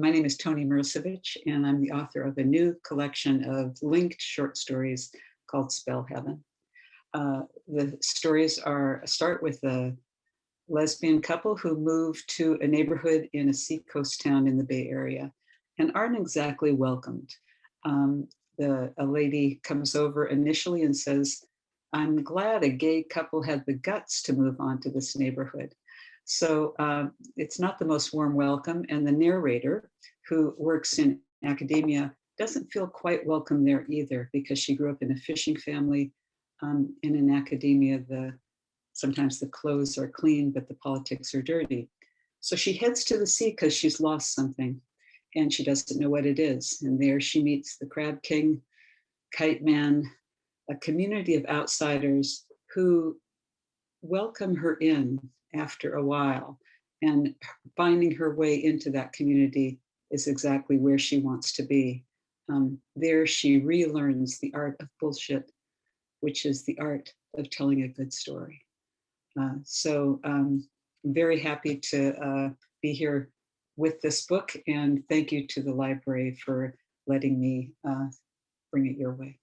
my name is Toni Mirosevich, and I'm the author of a new collection of linked short stories called Spell Heaven. Uh, the stories are start with a lesbian couple who moved to a neighborhood in a seacoast town in the Bay Area and aren't exactly welcomed. Um, the, a lady comes over initially and says, I'm glad a gay couple had the guts to move on to this neighborhood. So um, it's not the most warm welcome. And the narrator who works in academia doesn't feel quite welcome there either because she grew up in a fishing family. Um, and in academia, the sometimes the clothes are clean, but the politics are dirty. So she heads to the sea because she's lost something and she doesn't know what it is. And there she meets the Crab King, Kite Man, a community of outsiders who welcome her in after a while. And finding her way into that community is exactly where she wants to be. Um, there she relearns the art of bullshit, which is the art of telling a good story. Uh, so um, I'm very happy to uh, be here with this book and thank you to the library for letting me uh, bring it your way.